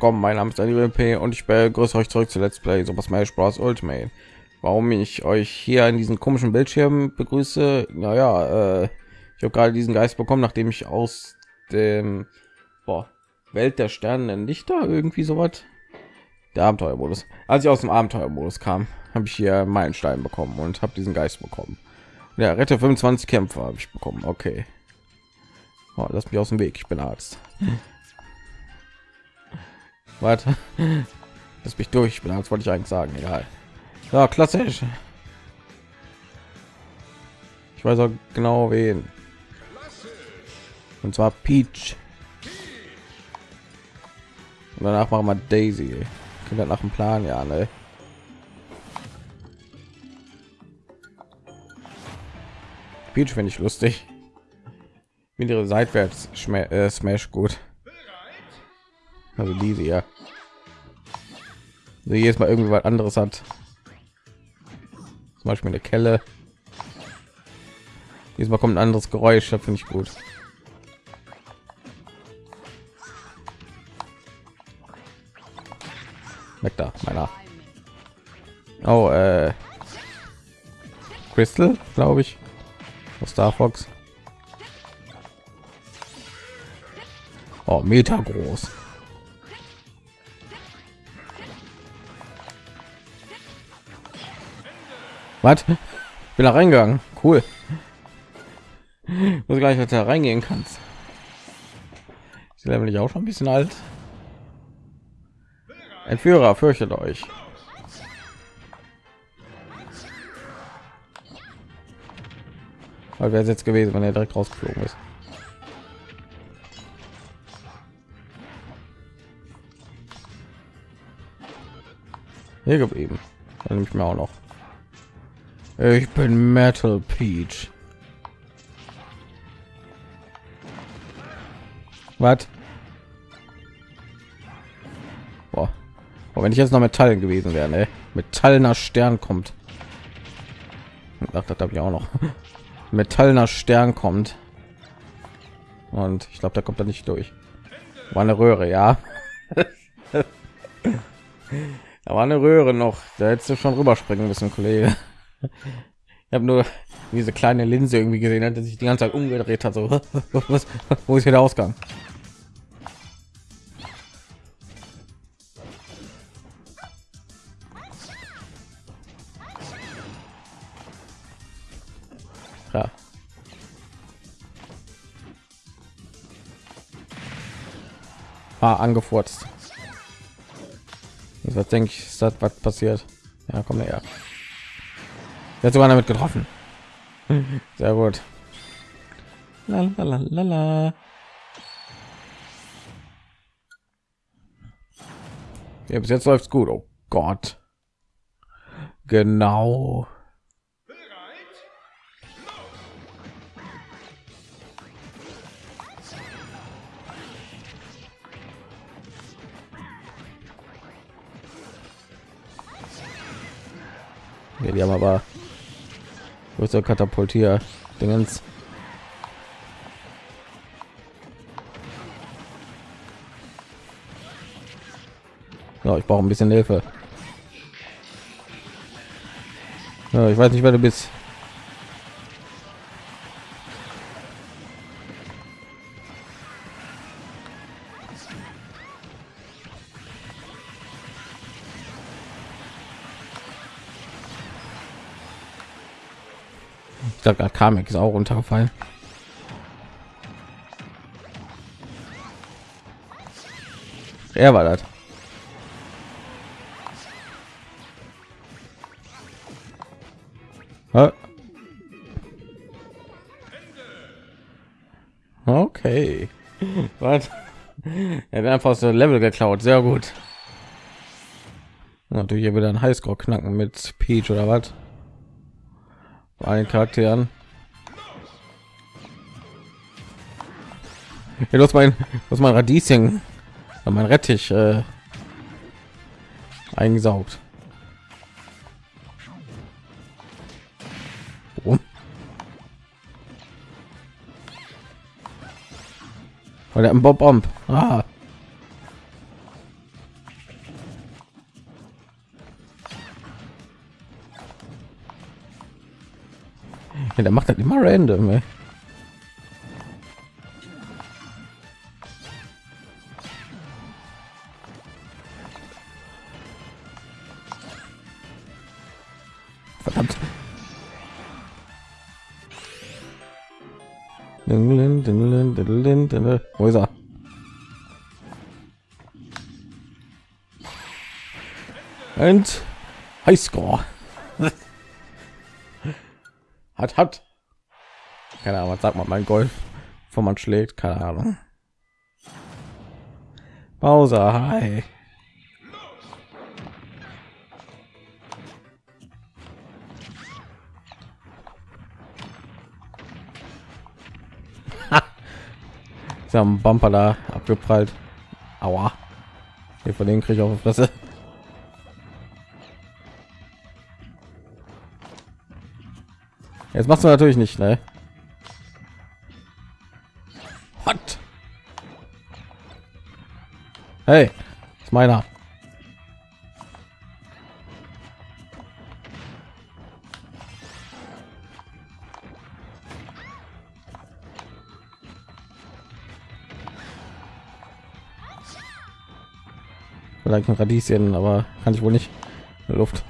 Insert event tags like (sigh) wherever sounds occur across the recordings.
willkommen, mein Name ist Daniel P. und ich begrüße euch zurück zu Let's Play Super Smash Bros. Ultimate. Warum ich euch hier in diesen komischen Bildschirm begrüße? Naja, äh, ich habe gerade diesen Geist bekommen, nachdem ich aus dem boah, Welt der Sterne Lichter irgendwie so was der Abenteuermodus. Als ich aus dem Abenteuermodus kam, habe ich hier meinen Stein bekommen und habe diesen Geist bekommen. Ja, rette 25 Kämpfer habe ich bekommen. Okay. Oh, lass mich aus dem Weg. Ich bin Arzt. Warte. (laughs) Lass mich durch. Bin Arzt, wollte ich eigentlich sagen. Egal. Ja, klassisch. Ich weiß auch genau wen. Und zwar Peach. Und danach machen wir Daisy. Klingt nach dem Plan, ja, ne? Peach finde ich lustig. Mit ihre seitwärts äh, Smash gut. Also diese ja. Also jedes Mal irgendwie was anderes hat. Zum Beispiel eine Kelle. Diesmal kommt ein anderes Geräusch, finde ich gut. Weg da, meiner. Oh, äh, Crystal, glaube ich, aus Star Fox. Oh, Meter groß. Was? Bin da reingegangen. Cool. Muss gleich, da reingehen kannst. Ist nämlich auch schon ein bisschen alt. Entführer, fürchtet euch. Weil wäre es jetzt gewesen, wenn er direkt rausgeflogen ist. Hier geblieben. Dann nehme ich mir auch noch. Ich bin Metal Peach. Was? Boah. Oh, wenn ich jetzt noch Metallen gewesen wäre, ne? Metallener Stern kommt. Ach, das habe ich auch noch. (laughs) Metallener Stern kommt. Und ich glaube, da kommt er nicht durch. War eine Röhre, ja. (laughs) da war eine Röhre noch. Da hättest du schon rüberspringen müssen, Kollege. Ich habe nur diese kleine Linse irgendwie gesehen, hat sich die ganze Zeit umgedreht hat. So, (laughs) was, wo ist hier der Ausgang? Ja. Ah, angefurzt. Was denke ich, ist das was passiert? Ja, komm her. Jetzt sogar damit getroffen. (laughs) Sehr gut. Lalalala. Ja, bis jetzt läuft's gut. Oh Gott. Genau. Ja, die haben aber größere Katapultier Dingens. Ja, ich brauche ein bisschen Hilfe. Ja, ich weiß nicht, wer du bist. Ich glaube, gerade Kamek ist auch runtergefallen. Er war das. Okay. (laughs) Was? Er hat einfach so Level geklaut. Sehr gut. Natürlich hier wieder ein Highscore knacken mit Peach oder was? Allen Charakteren. Ja, los mein, was mein Radieschen, mein Rettich äh, eingesaugt. Warum? Weil der Bob Bomb. Ah. Ja, der macht das immer random. Ey. Verdammt. Wo ist er? Und Highscore. Hat, hat. Keine Ahnung, was sagt man mein Golf, wo man schlägt, keine Ahnung. Bowser, hi. (laughs) Sie haben Bumper da abgeprallt. Aua. Hier von denen kriege ich auf die Fresse. Jetzt machst du natürlich nicht, ne? Hot. Hey, ist meiner. Vielleicht ein Radieschen, aber kann ich wohl nicht Luft.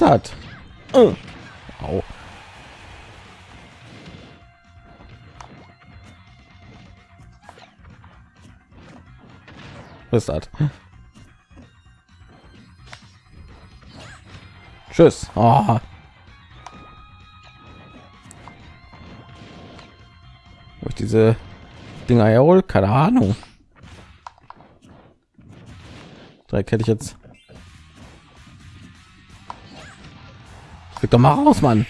Das? Oh. Au. Was ist das? Tschüss. Oh. Wo ich diese Dinger ja keine Ahnung. Drei hätte ich jetzt Krieg doch mal raus, Mann.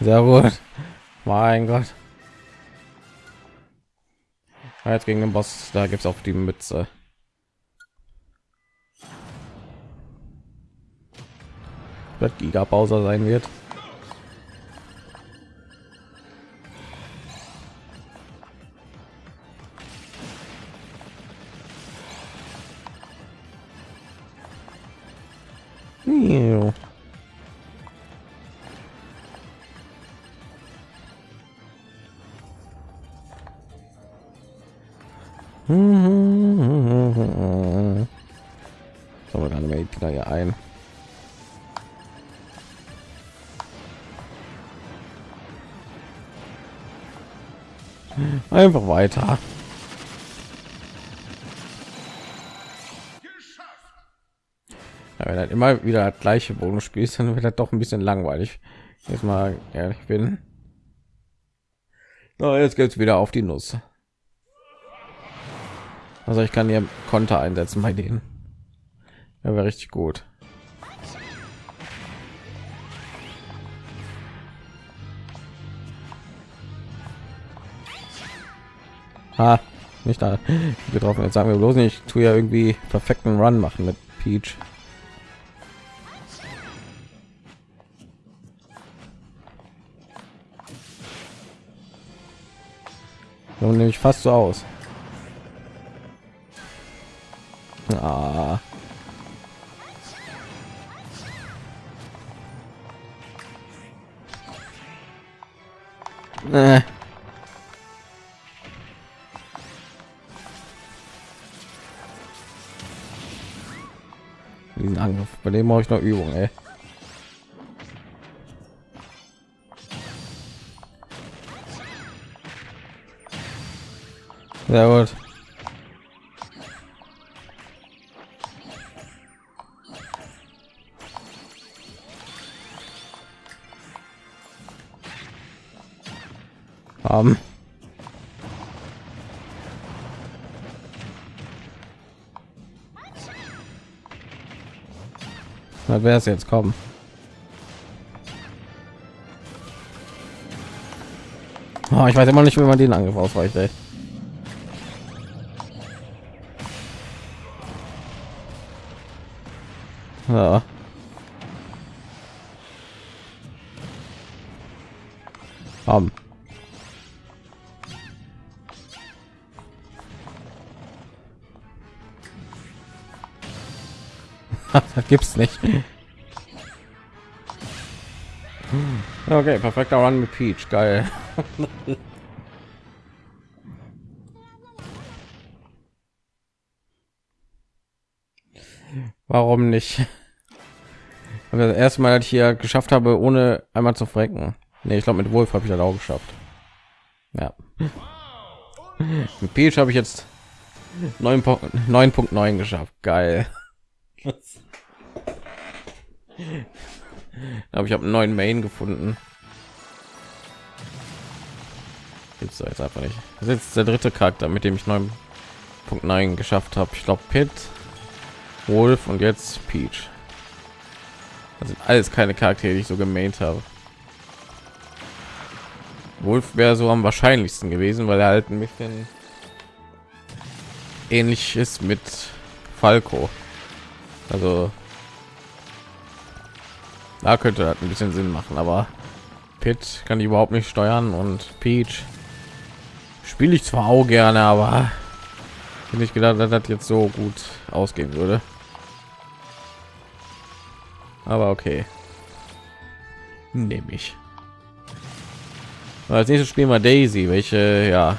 Sehr gut. Mein Gott. Jetzt gegen den Boss, da gibt es auch die Mütze. Wird Giga Bowser sein wird. Ew. Einfach weiter. Ja, wenn halt immer wieder das gleiche Bonus spielst, dann wird das doch ein bisschen langweilig. Jetzt mal ehrlich bin. So, jetzt geht's wieder auf die Nuss. Also ich kann hier Konter einsetzen bei denen. Ja, wäre richtig gut. Ha, nicht da getroffen. Jetzt sagen wir bloß nicht, ich tue ja irgendwie perfekten Run machen mit Peach. So nämlich fast so aus. Ah. Äh. Diesen Angriff, bei dem mache ich noch Übung, ey. Sehr gut. haben. Na, wer es jetzt kommen? Oh, ich weiß immer nicht, wie man den Angriff ausweicht. Ey. Ja. Gibt's nicht. Okay, perfekter Run mit Peach, geil. Warum nicht? das erste Mal, dass ich hier geschafft habe, ohne einmal zu frecken. Nee, ich glaube, mit Wolf habe ich das auch geschafft. Ja. Mit Peach habe ich jetzt 9.9 geschafft. Geil. (laughs) (laughs) Aber ich habe einen neuen Main gefunden. Gibt's da jetzt einfach nicht. Das ist jetzt der dritte Charakter, mit dem ich 9.9 geschafft habe. Ich glaube Pit, Wolf und jetzt Peach. Das sind alles keine Charaktere, die ich so gemaint habe. Wolf wäre so am wahrscheinlichsten gewesen, weil er halt ein bisschen ähnlich ist mit Falco. Also da könnte das ein bisschen Sinn machen, aber Pit kann ich überhaupt nicht steuern und Peach spiele ich zwar auch gerne, aber ich gedacht, dass das jetzt so gut ausgehen würde. Aber okay, nehme ich. Als nächstes spielen wir Daisy, welche ja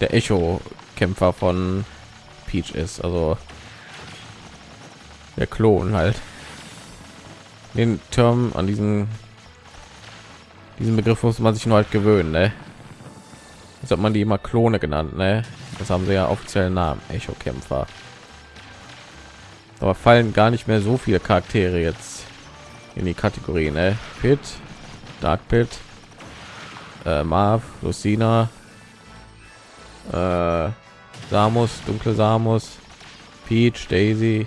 der Echo-Kämpfer von Peach ist, also der Klon halt den Term an diesen diesen Begriff muss man sich nur halt gewöhnen, ne? Das hat man die immer Klone genannt, ne? Das haben sie ja offiziellen Namen, Echo-Kämpfer. Aber fallen gar nicht mehr so viele Charaktere jetzt in die Kategorie, ne? Pit, Dark Pit, äh, Marv, Lucina, äh, Samus, dunkle Samus, Peach, Daisy,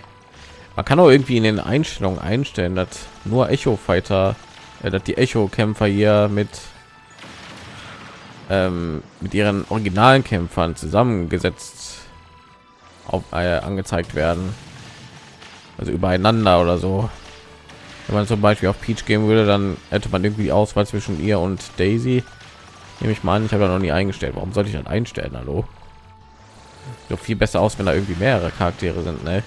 man kann auch irgendwie in den Einstellungen einstellen, dass nur Echo Fighter, äh, dass die Echo Kämpfer hier mit ähm, mit ihren originalen Kämpfern zusammengesetzt auf, äh, angezeigt werden, also übereinander oder so. Wenn man zum Beispiel auf Peach gehen würde, dann hätte man irgendwie Auswahl zwischen ihr und Daisy. Nehme ich mal an, ich habe da noch nie eingestellt. Warum sollte ich dann einstellen? Hallo? So viel besser aus, wenn da irgendwie mehrere Charaktere sind, ne?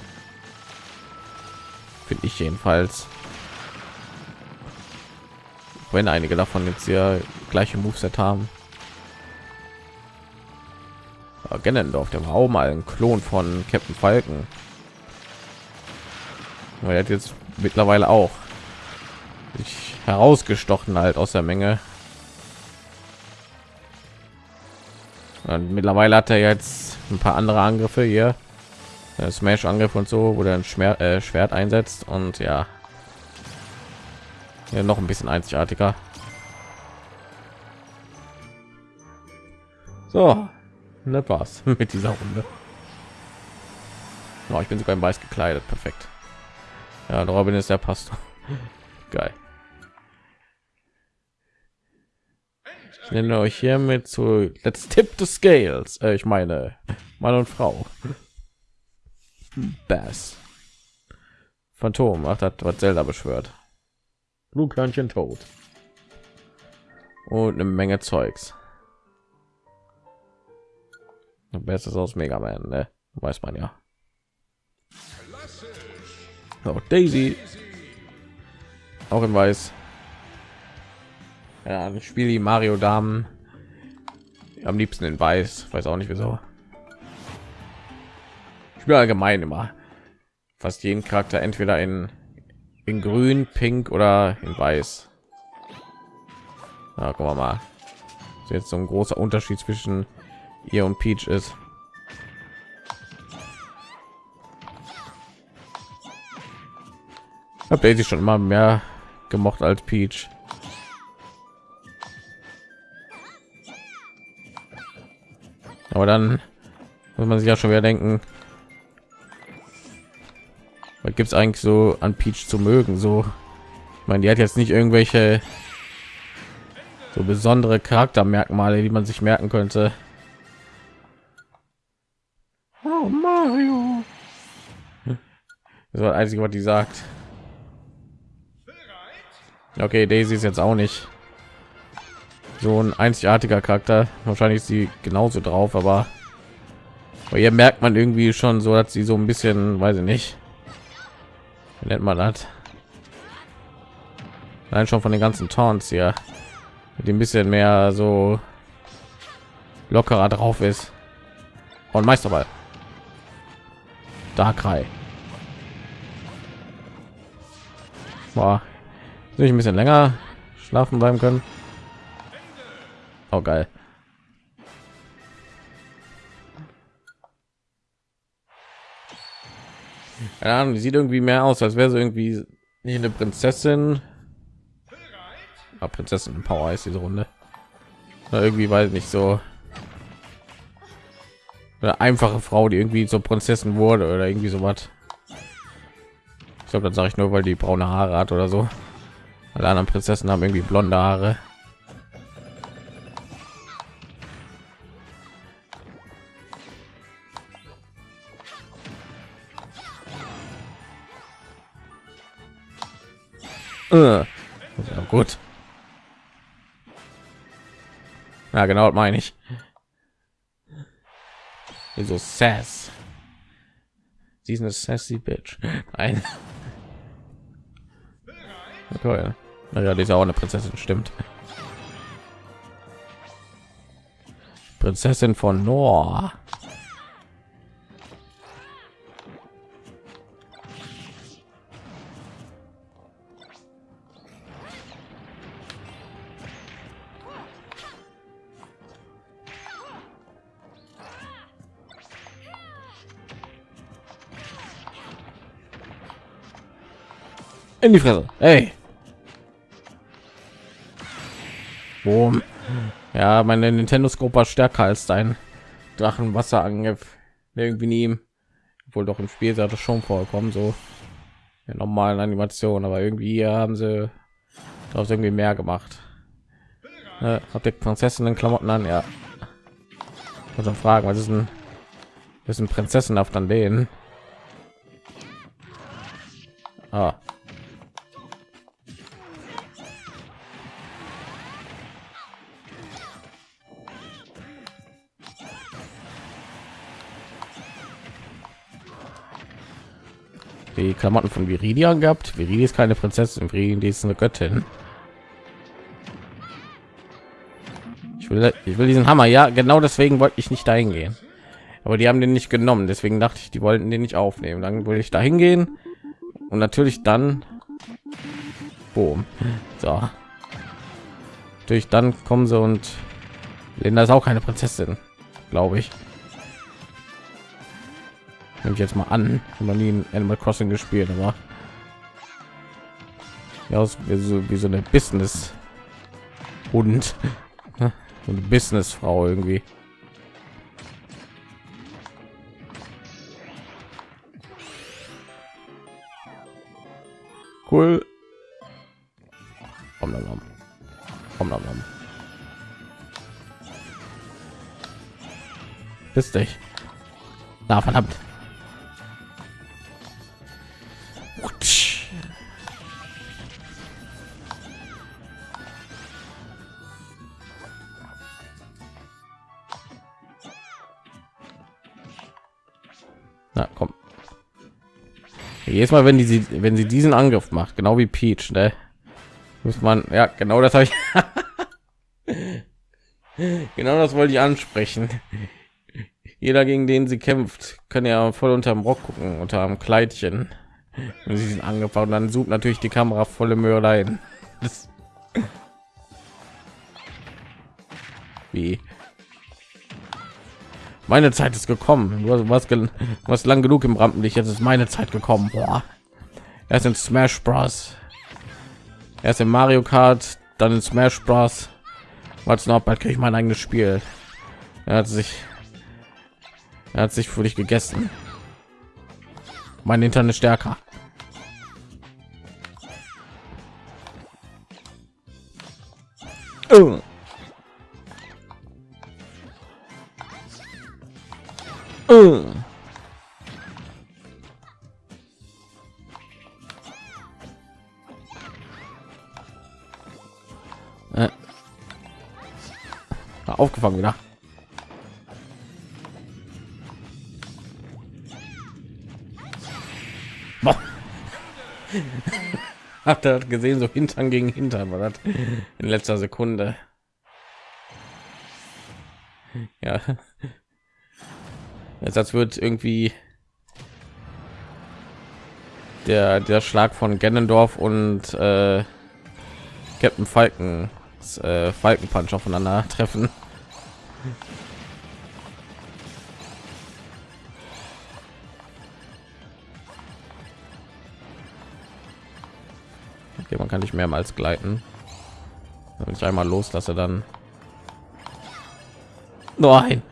finde ich jedenfalls wenn einige davon jetzt hier gleiche Moveset haben Genendorf, der war auch mal ein Klon von Captain Falken. Er hat jetzt mittlerweile auch sich herausgestochen halt aus der Menge. Und mittlerweile hat er jetzt ein paar andere Angriffe hier. Smash Angriff und so, wo er ein Schmer äh, Schwert einsetzt und ja, ja noch ein bisschen einzigartiger. So, das war's (laughs) mit dieser Runde. Oh, ich bin sogar im Weiß gekleidet, perfekt. Ja, Robin ist der Pastor. (laughs) Geil. Ich nenne euch hiermit zu Let's Tip the Scales. Äh, ich meine, Mann und Frau. Bass. Phantom, ach, das was Zelda beschwört. Blutkörnchen tot. Und eine Menge Zeugs. Bestes aus Mega Man, ne? Weiß man ja. Oh, Daisy. Auch in Weiß. Ja, ich spiele die Mario Damen am liebsten in Weiß. Weiß auch nicht wieso ich bin allgemein immer fast jeden Charakter entweder in in grün, pink oder in weiß. Ja, wir mal. So jetzt so ein großer Unterschied zwischen ihr und Peach ist. Habe Daisy schon immer mehr gemocht als Peach. Aber dann muss man sich ja schon wieder denken, gibt es eigentlich so an Peach zu mögen? So, ich meine, die hat jetzt nicht irgendwelche so besondere Charaktermerkmale, die man sich merken könnte. Oh, Mario. Das war das einzige, was die sagt. Okay, Daisy ist jetzt auch nicht so ein einzigartiger Charakter. Wahrscheinlich ist sie genauso drauf, aber hier merkt man irgendwie schon so, dass sie so ein bisschen, weiß ich nicht, Wie nennt man das? Nein, schon von den ganzen Taunts hier, die ein bisschen mehr so lockerer drauf ist. Und Meisterball. Darkrai. Boah, ich ein bisschen länger schlafen bleiben können? Oh geil. Ja, die sieht irgendwie mehr aus, als wäre sie irgendwie eine Prinzessin. Ah, Prinzessin Power ist diese Runde. Oder irgendwie weiß nicht so eine einfache Frau, die irgendwie zur Prinzessin wurde oder irgendwie so was. Ich glaube, das sage ich nur, weil die braune Haare hat oder so. Alle anderen Prinzessin haben irgendwie blonde Haare. Ja, genau, meine ich. Wieso sass? Sie ist eine sassy Bitch. Nein. Okay. Naja, die ist auch eine Prinzessin, stimmt. Prinzessin von Nor. In die Fresse. Hey. Boom. Ja, meine Nintendo Scope war stärker als dein Drachenwasserangriff. Irgendwie nie, wohl doch im Spiel sollte schon vorkommen, so in normalen Animationen, aber irgendwie haben sie daraus irgendwie mehr gemacht. Ne, habt ihr Prinzessinnen Klamotten an? Ja. Also fragen, was ist ein, was ist ein Prinzessenhaft an denen? Ah. Die Klamotten von Viridia gehabt. Viridi ist keine Prinzessin, Viridi ist eine Göttin. Ich will, ich will diesen Hammer. Ja, genau deswegen wollte ich nicht dahin gehen. Aber die haben den nicht genommen, deswegen dachte ich, die wollten den nicht aufnehmen. Dann würde ich dahin gehen und natürlich dann, boom, so. Natürlich dann kommen sie und Linda ist auch keine Prinzessin, glaube ich nehme ich jetzt mal an noch nie in Animal Crossing gespielt aber ja wie so, wie so eine Business und (laughs) eine Business Frau irgendwie cool nom. Om nom nom. Bist dich. Na verdammt. Na, komm. Jedes Mal, wenn die sie, wenn sie diesen Angriff macht, genau wie Peach, ne? Muss man, ja, genau das habe ich. (laughs) genau das wollte ich ansprechen. Jeder, gegen den sie kämpft, kann ja voll unterm Rock gucken, unter einem Kleidchen. Sie sind angefangen, dann sucht natürlich die Kamera volle Möhre. Wie? Meine Zeit ist gekommen. Du hast, hast lang genug im Rampenlicht. Jetzt ist meine Zeit gekommen. Boah. Erst in Smash Bros. Erst in Mario Kart, dann in Smash Bros. Was noch bald kriege ich mein eigenes Spiel. Er hat sich, er hat sich für dich gegessen. Mein Internet stärker. Oh. Uh. Äh. Aufgefangen wieder. (laughs) Habt ihr gesehen, so Hintern gegen Hintern war das in letzter Sekunde. Ja. Jetzt als wird irgendwie der der Schlag von Gennendorf und äh, Captain Falken äh, Falkenpunch aufeinander treffen. Kann nicht mehrmals gleiten. Wenn ich einmal loslasse, dann Nein.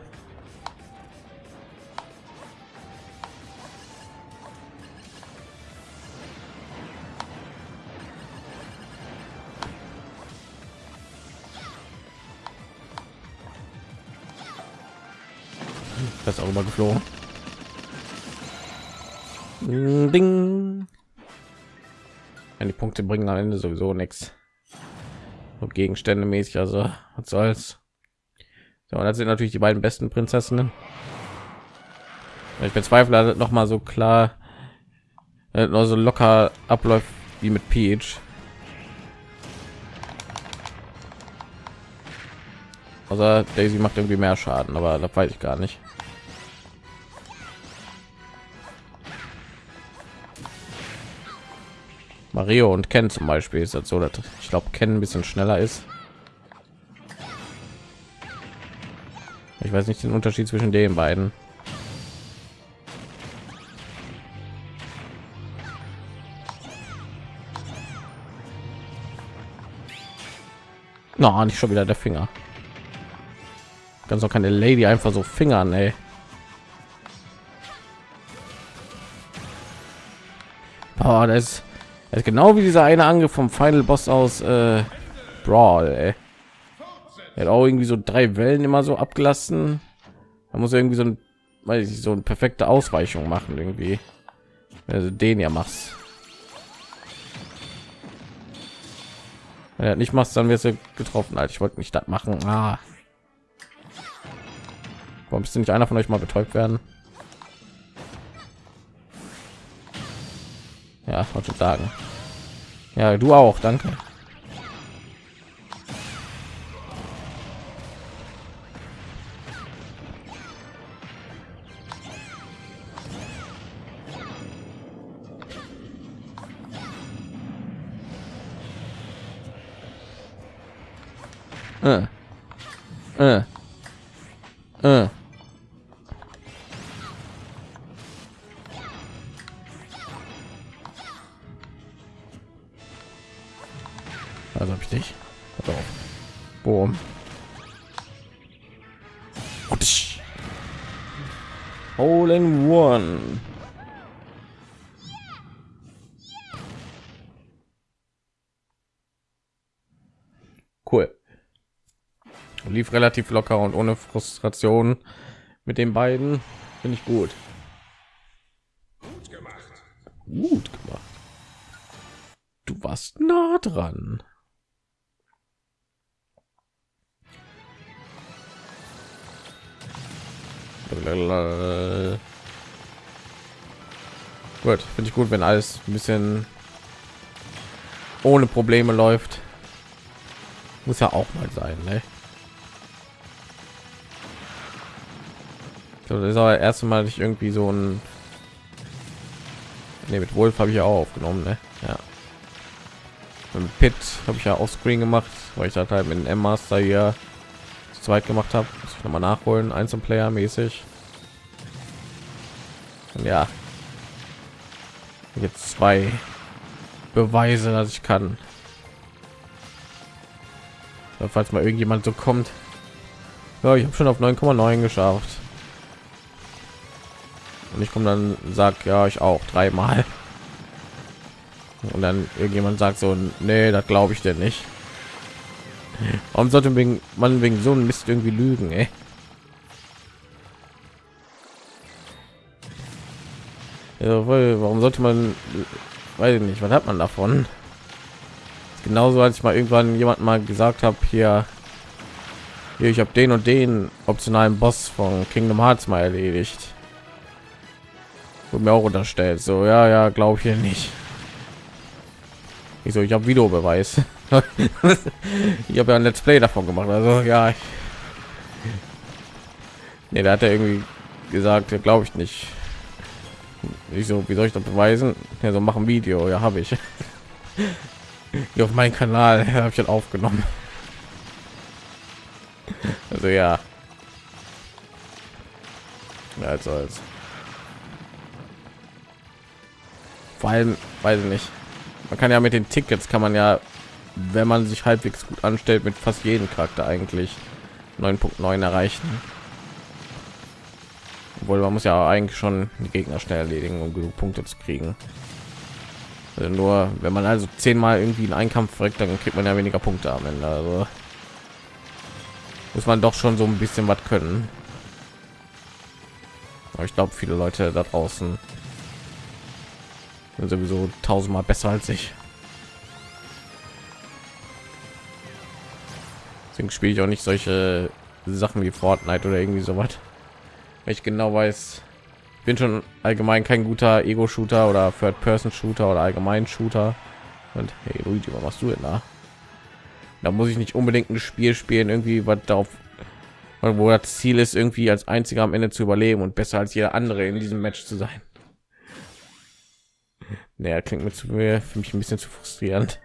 Das ist auch immer geflogen. Ding. Punkte bringen am Ende sowieso nichts. So Gegenstände mäßig, also was soll's. So, und das sind natürlich die beiden besten Prinzessinnen. Ich bezweifle noch mal so klar, noch so locker abläuft wie mit Peach. Also Daisy macht irgendwie mehr Schaden, aber da weiß ich gar nicht. Mario und Ken zum Beispiel ist das so, dass ich glaube Ken ein bisschen schneller ist. Ich weiß nicht den Unterschied zwischen den beiden. Na, no, nicht schon wieder der Finger. Ganz auch keine Lady einfach so Fingern, ey. Oh, das das ist genau wie dieser eine Angriff vom Final Boss aus äh, Brawl, ey. Er hat auch irgendwie so drei Wellen immer so abgelassen. Da muss irgendwie so ein, weiß ich, so eine perfekte Ausweichung machen irgendwie. Also den ja machst. Wenn er nicht machst, dann wirst du getroffen. Halt, ich wollte nicht das machen. Ah. Warum ist nicht einer von euch mal betäubt werden? Ja, wollte sagen. Ja, du auch, danke. Äh. Äh. Äh. Relativ locker und ohne Frustration mit den beiden finde ich gut. Gut gemacht. Gut gemacht. Du warst nah dran. Gut, finde ich gut, wenn alles ein bisschen ohne Probleme läuft. Muss ja auch mal sein, ne? Das ist aber erste Mal ich irgendwie so ein nee, mit Wolf habe ich ja auch aufgenommen, ne? Ja. mit Pit habe ich ja auch Screen gemacht, weil ich das halt mit dem M Master hier zu zweit gemacht habe. Muss ich noch mal nachholen, Einzelplayer mäßig. Und ja, jetzt zwei Beweise, dass ich kann. Falls mal irgendjemand so kommt, ja, ich habe schon auf 9,9 geschafft und ich komme dann sagt ja ich auch dreimal. Und dann irgendjemand sagt so nee das glaube ich denn nicht. Warum sollte wegen man wegen so ein mist irgendwie lügen ey? Ja, warum sollte man weiß ich nicht was hat man davon? Genauso als ich mal irgendwann jemand mal gesagt habe hier, hier ich habe den und den optionalen boss von kingdom hearts mal erledigt wo mir auch unterstellt so ja ja glaube ich hier nicht Ich so, ich habe Videobeweis. (laughs) ich habe ja ein Let's Play davon gemacht. Also ja. Nee, da hat er irgendwie gesagt, glaube ich nicht. Ich so, wie soll ich das beweisen? Ja, so machen Video, ja, habe ich. (laughs) Hier auf meinem Kanal (laughs) habe ich dann aufgenommen. Also ja. Also als vor allem weiß ich nicht. Man kann ja mit den tickets kann man ja wenn man sich halbwegs gut anstellt mit fast jedem charakter eigentlich 9.9 erreichen. Obwohl man muss ja eigentlich schon die gegner schnell erledigen um genug punkte zu kriegen. Also nur wenn man also zehnmal irgendwie in einen kampf verreckt dann kriegt man ja weniger punkte am ende also. Muss man doch schon so ein bisschen was können. Aber ich glaube viele leute da draußen sowieso tausendmal besser als ich. Deswegen spiele ich auch nicht solche sachen wie fortnite oder irgendwie so was ich genau weiß bin schon allgemein kein guter ego shooter oder third person shooter oder allgemein shooter. Und hey Luigi, was machst du denn da? Da muss ich nicht unbedingt ein spiel spielen irgendwie was darauf wo das ziel ist irgendwie als einziger am ende zu überleben und besser als jeder andere in diesem match zu sein naja, klingt mir zu mir für mich ein bisschen zu frustrierend.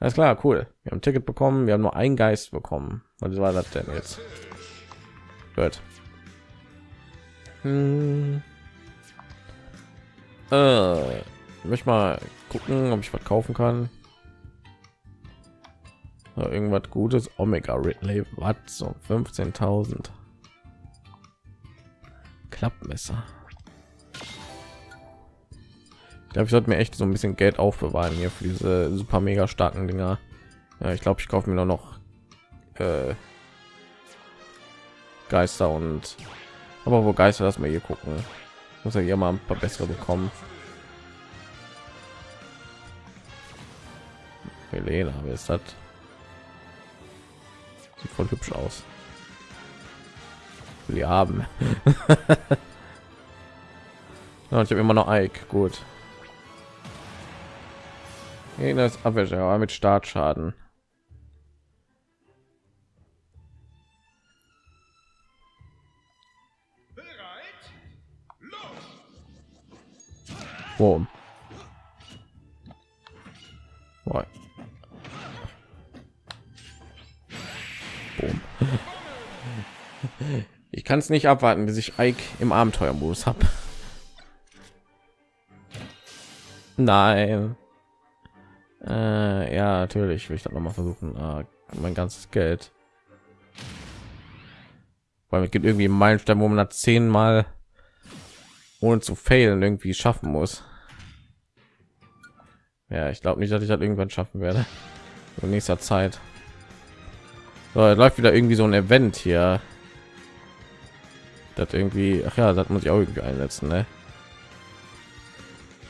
Alles klar, cool. Wir haben ein Ticket bekommen, wir haben nur einen Geist bekommen. Was war das denn jetzt? Gut. Hm. Äh, ich möchte mal gucken, ob ich was kaufen kann. irgendwas Gutes. Omega Ridley, was so 15.000 Klappmesser. Ich glaube, ich sollte mir echt so ein bisschen Geld aufbewahren hier für diese super mega starken Dinger. Ja, ich glaube, ich kaufe mir nur noch äh, Geister und aber wo Geister, das mal hier gucken. Muss ja hier mal ein paar bessere bekommen. Helena, wer ist das? Sieht voll hübsch aus. Wir haben. (laughs) ja, ich habe immer noch Ike. Gut. Das Abwehr mit Startschaden. Boom. Boom. (laughs) Ich kann es nicht abwarten, bis ich Ike im Abenteuermodus habe. Nein. Äh, ja, natürlich will ich das noch mal versuchen. Äh, mein ganzes Geld. Weil es gibt irgendwie einen Meilenstein, wo man das zehnmal ohne zu failen irgendwie schaffen muss. Ja, ich glaube nicht, dass ich das irgendwann schaffen werde. In nächster Zeit. So, läuft wieder irgendwie so ein Event hier. Das irgendwie, ach ja, das muss ich auch irgendwie einsetzen, ne?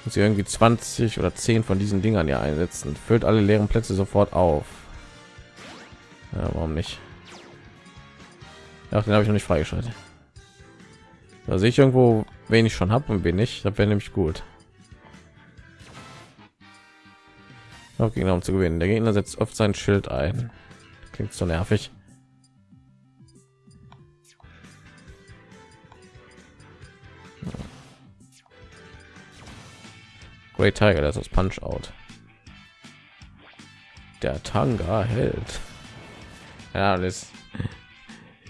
Muss ich irgendwie 20 oder 10 von diesen Dingern ja einsetzen. Füllt alle leeren Plätze sofort auf. Ja, warum nicht? Ja, den habe ich noch nicht freigeschaltet. Da sehe ich irgendwo, wen ich schon habe und bin ich. Das wäre nämlich gut. Auch Gegner um zu gewinnen. Der Gegner setzt oft sein Schild ein. Klingt so nervig. Great Tiger, das ist Punch Out. Der Tanga hält. Ja, das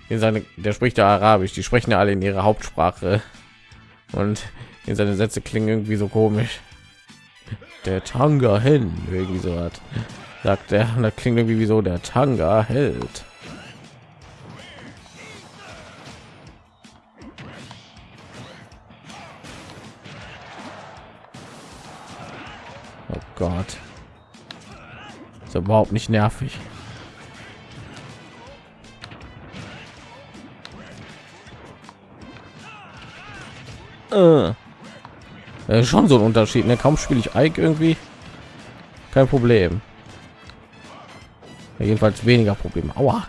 in seine, der spricht ja Arabisch. Die sprechen ja alle in ihrer Hauptsprache und in seine Sätze klingen irgendwie so komisch. Der Tanga hin, irgendwie so hat, sagt er. Und das klingt irgendwie wie so der Tanga hält. Überhaupt nicht nervig. Äh. Schon so ein Unterschied. Ne? Kaum spiele ich Ike irgendwie. Kein Problem. Ja, jedenfalls weniger Probleme. Aua.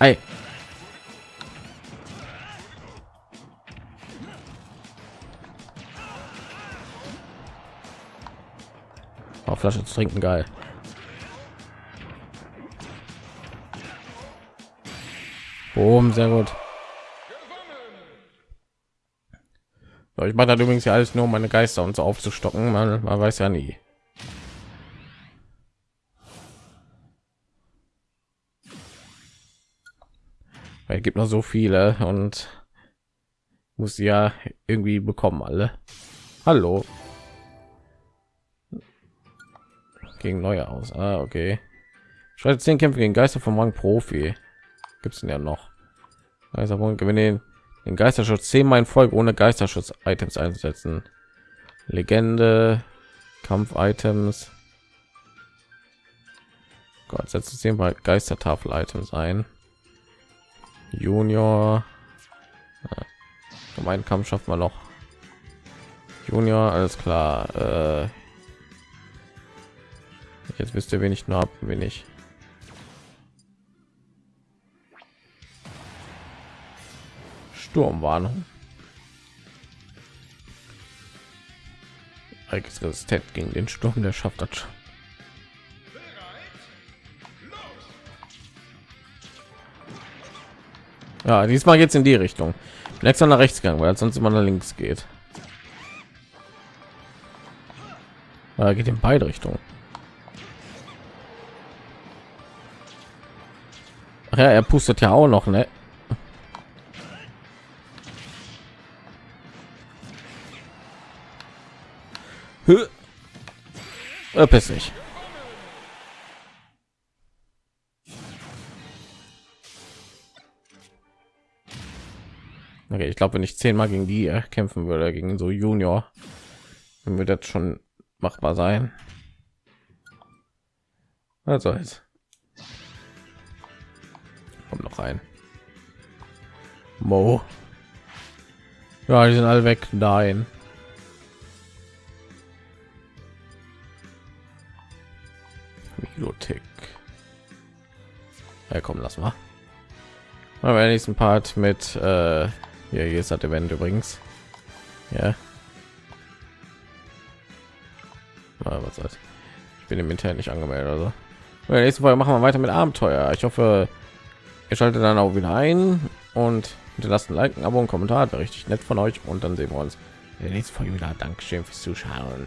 Äh, Flasche zu trinken, geil. Boom, sehr gut. So, ich mache das übrigens ja alles nur, um meine Geister und so aufzustocken. Man, man weiß ja nie. Weil gibt noch so viele und muss ja irgendwie bekommen alle. Hallo. Gegen neue aus. Ah, okay. Schreibe zehn Kämpfe gegen Geister vom Rang Profi. Gibt es ja noch? Also gewinne den, Geisterschutz zehnmal in Folge ohne Geisterschutz-Items einsetzen. Legende, Kampf-Items. Gott, setzt zehnmal Geistertafel-Items ein. Junior. Ja. Mein Kampf schafft man noch. Junior, alles klar. Äh, jetzt wisst ihr, wen ich nur habe, wen ich. Sturmwarnung. resistent gegen den Sturm, der schafft das schon. Ja, diesmal es in die Richtung. Nächster nach rechts gegangen, weil sonst immer nach links geht. Da geht in beide Richtungen. Ja, er pustet ja auch noch, ne? Verpiss dich. Okay, ich glaube, wenn ich zehnmal gegen die äh, kämpfen würde, gegen so Junior, dann wird das schon machbar sein. Also jetzt rein. Mo. Ja, die sind alle weg. Nein. Bibliothek. Ja, komm, lass mal. Mal bei nächsten Part mit äh, ja, hier ist das Event übrigens. Ja. Ah, was soll's. Ich bin im Internet nicht angemeldet, also. Nächsten Folge machen wir weiter mit Abenteuer. Ich hoffe, ihr schaltet dann auch wieder ein und hinterlasst ein Like, ein Abo und Kommentar. Wäre richtig nett von euch. Und dann sehen wir uns in der nächsten Folge wieder. Dankeschön fürs Zuschauen.